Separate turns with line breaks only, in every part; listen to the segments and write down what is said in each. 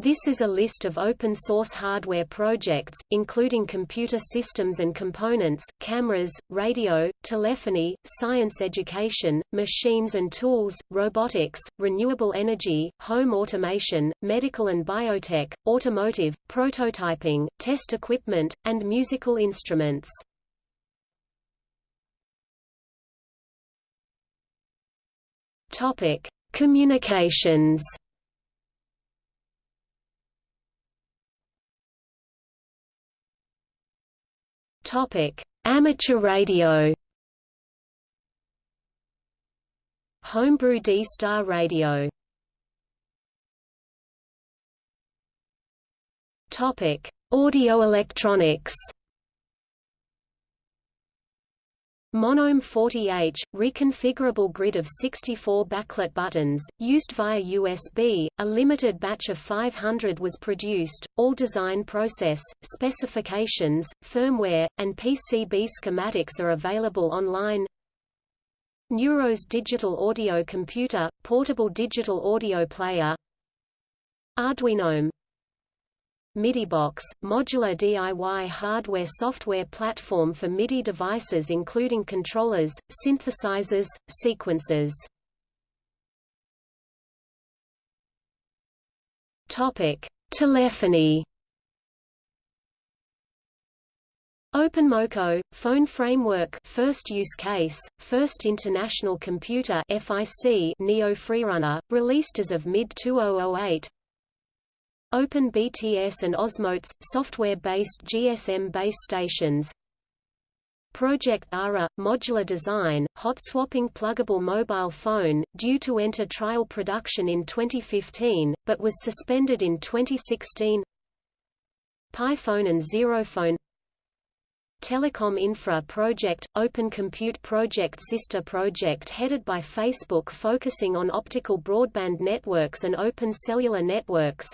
This is a list of open-source hardware projects, including computer systems and components, cameras, radio, telephony, science education, machines and tools, robotics, renewable energy, home automation, medical and biotech, automotive, prototyping, test equipment, and musical instruments. Topic: Communications. Amateur radio. Homebrew D-Star radio. Audio electronics. Monome 40H, reconfigurable grid of 64 backlit buttons, used via USB, a limited batch of 500 was produced, all design process, specifications, firmware, and PCB schematics are available online. Neuros digital audio computer, portable digital audio player. Arduino MIDIBox, modular DIY hardware-software platform for MIDI devices including controllers, synthesizers, sequencers. Topic: Telephony. Openmoko, Phone Framework First Use Case, First International Computer FIC Neo Freerunner, released as of mid-2008 OpenBTS and OsmoBTS, software-based GSM base stations. Project ARA, modular design, hot-swapping pluggable mobile phone, due to enter trial production in 2015, but was suspended in 2016 PiPhone and ZeroPhone Telecom Infra Project, Open Compute Project sister project headed by Facebook focusing on optical broadband networks and open cellular networks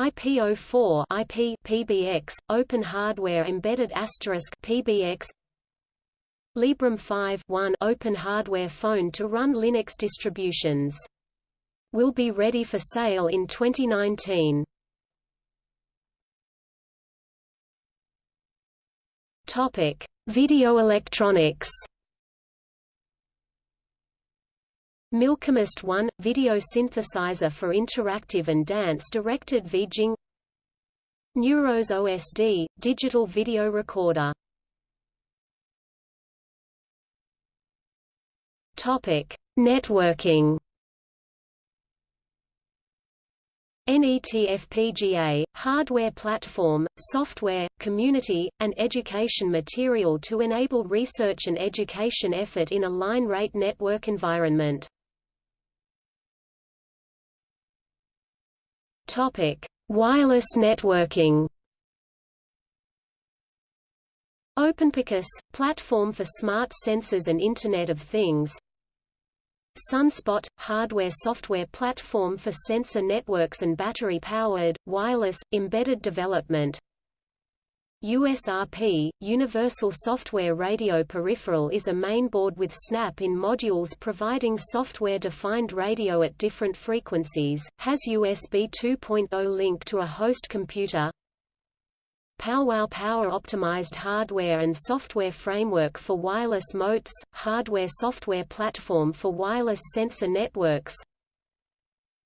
IP04 IP PBX Open Hardware Embedded Asterisk PBX Librem 5 1 Open Hardware Phone to run Linux distributions. Will be ready for sale in 2019. Topic: Video electronics. Milkymist 1 – video synthesizer for interactive and dance-directed VJing Neuros OSD – digital video recorder. Networking. NETFPGA, hardware platform, software, community, and education material to enable research and education effort in a line-rate network environment. Topic: Wireless networking. OpenPicus – platform for smart sensors and Internet of Things Sunspot – hardware-software platform for sensor networks and battery-powered, wireless, embedded development USRP, Universal Software Radio Peripheral is a mainboard with snap-in modules providing software-defined radio at different frequencies, has USB 2.0 link to a host computer PowWow power-optimized hardware and software framework for wireless motes, hardware-software platform for wireless sensor networks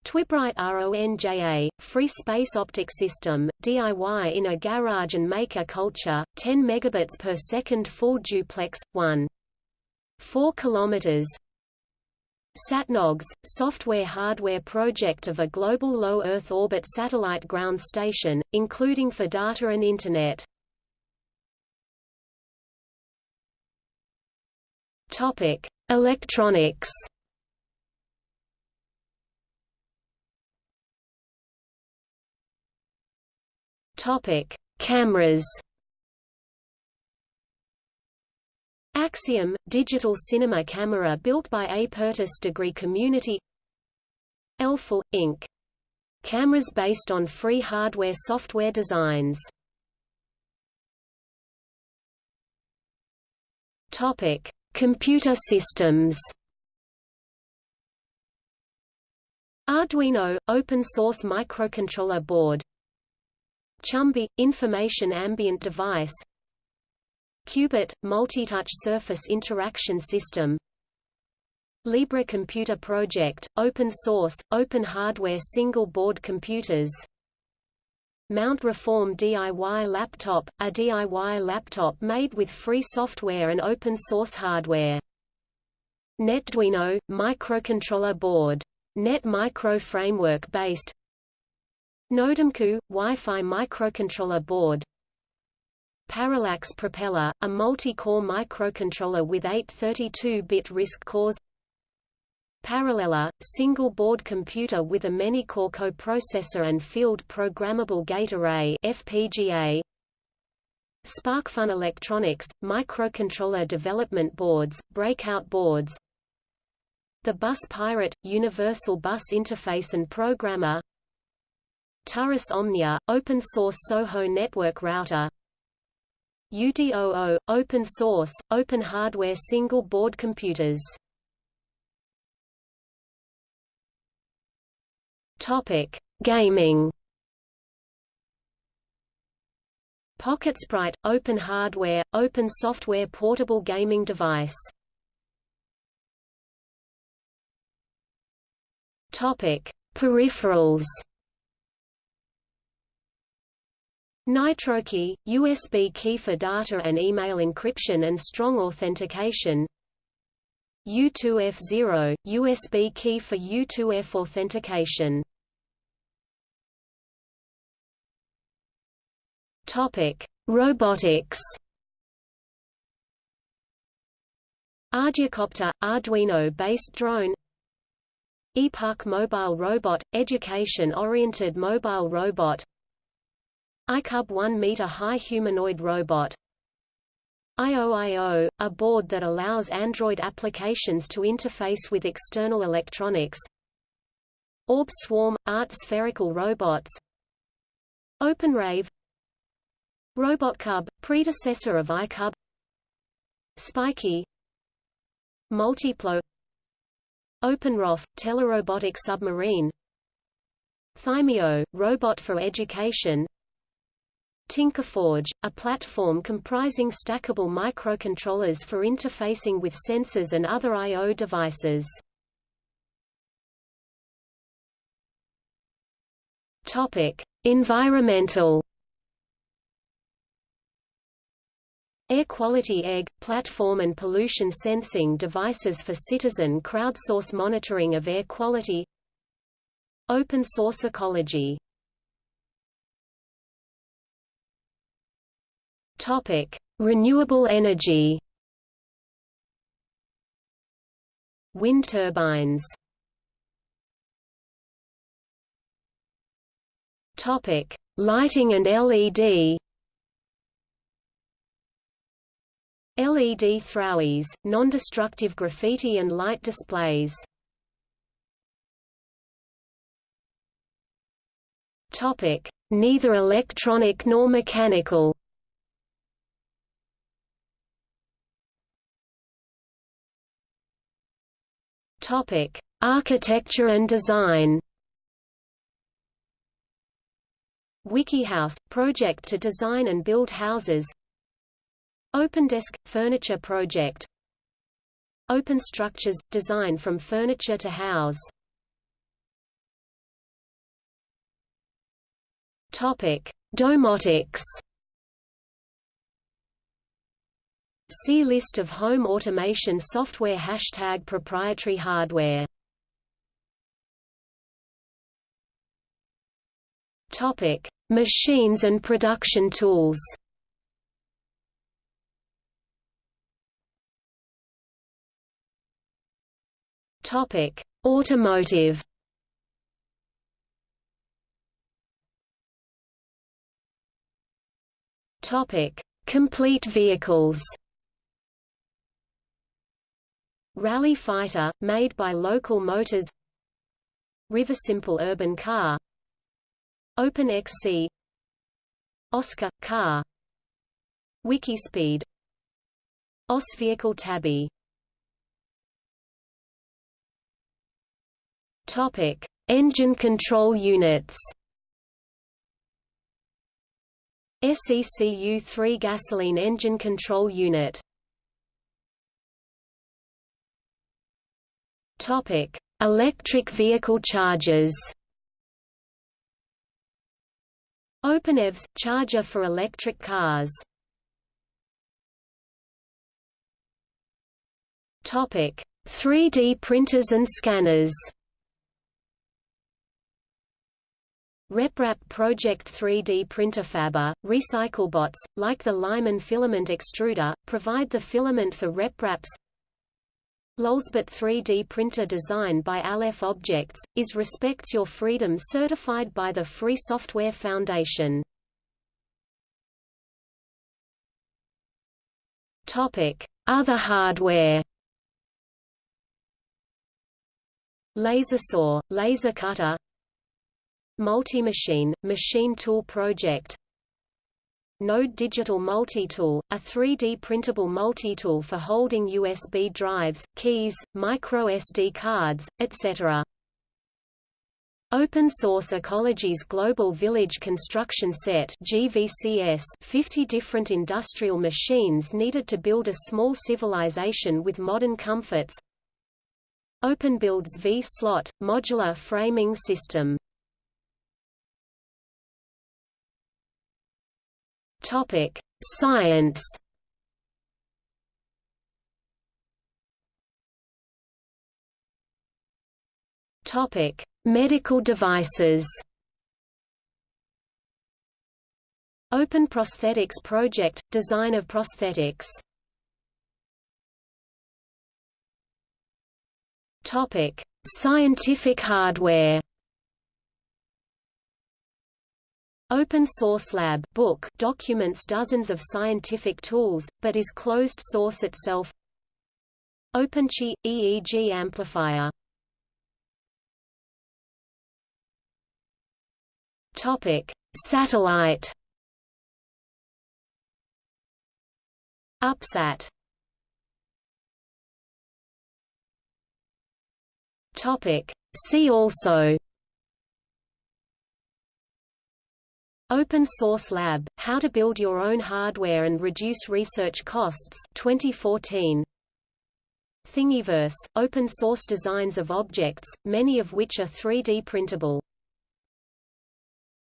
Twibright RONJA, Free Space Optic System, DIY in a garage and maker culture, 10 megabits per second full duplex, 1. 4 kilometers. SatNOGS, software-hardware project of a global low Earth orbit satellite ground station, including for data and Internet. Electronics. Topic: Cameras. Axiom, digital cinema camera built by Apertus Degree Community Elphel, Inc. Cameras based on free hardware software designs. Topic: Computer systems. Arduino – open source microcontroller board Chumby – information ambient device. Cubit – multi-touch surface interaction system. Libre Computer Project – open source, open hardware single-board computers. Mount Reform DIY Laptop – a DIY laptop made with free software and open-source hardware. NetDuino – microcontroller board. Net Micro framework based NodeMCU – Wi-Fi microcontroller board. Parallax Propeller – a multi-core microcontroller with eight 32-bit RISC cores. Parallella – single-board computer with a many-core coprocessor and field programmable gate array FPGA SparkFun Electronics – microcontroller development boards, breakout boards. The Bus Pirate – Universal Bus Interface and Programmer Turris Omnia – Open Source Soho Network Router UDOO – Open Source, Open Hardware Single Board Computers Topic: Gaming. PocketSprite – Open hardware, open software portable gaming device Topic: Peripherals. NitroKey, USB key for data and email encryption and strong authentication. U2F0, USB key for U2F authentication. Robotics. Arducopter – Arduino-based drone e-puck Mobile Robot – Education-oriented mobile robot iCub 1-meter-high humanoid robot. IOIO – a board that allows Android applications to interface with external electronics. Orb Swarm – art spherical robots. OpenRave. RobotCub – predecessor of iCub Spiky Multiplo. OpenROV – telerobotic submarine. Thymio – robot for education Tinkerforge – a platform comprising stackable microcontrollers for interfacing with sensors and other I.O. devices. Environmental Air quality EGG, platform and pollution sensing devices for citizen crowdsource monitoring of air quality Open source ecology Topic: Renewable energy. Wind turbines. Topic: Lighting and LED. LED throwies, non-destructive graffiti and light displays. Topic: Neither electronic nor mechanical. Topic: Architecture and design. WikiHouse – project to design and build houses. OpenDesk – furniture project. Open Structures – design from furniture to house. Topic: Domotics See List of home automation software Hashtag proprietary hardware Topic: Machines and production tools. Topic: Automotive. Topic: Complete vehicles. Rally Fighter, made by Local Motors. Riversimple Urban Car. OpenXC. Oscar – Car. Wikispeed. OS Vehicle Tabby. Topic: Engine control units. SECU-3 gasoline engine control unit Topic: Electric vehicle chargers. OpenEVSE charger for electric cars. Topic: 3D printers and scanners. RepRap Project 3D printer Fabber, RecycleBots, like the Lyman filament extruder, provide the filament for RepRap's Lulzbot 3D printer design by Aleph Objects, is Respects Your Freedom certified by the Free Software Foundation. Other hardware Laser saw, laser cutter Multi-machine, machine tool project Node Digital Multitool, a 3D printable multitool for holding USB drives, keys, microSD cards, etc. Open Source Ecology's Global Village Construction Set GVCS 50 different industrial machines needed to build a small civilization with modern comforts OpenBuild's V-slot, modular framing system Topic: Science. Topic: Medical devices. Open Prosthetics Project – Design of prosthetics Topic Scientific hardware Open Source Lab book documents dozens of scientific tools, but is closed source itself. OpenBCI – EEG amplifier. Topic: Satellite. UpSat. See also Open Source Lab, How to Build Your Own Hardware and Reduce Research Costs 2014. Thingiverse, open source designs of objects, many of which are 3D printable.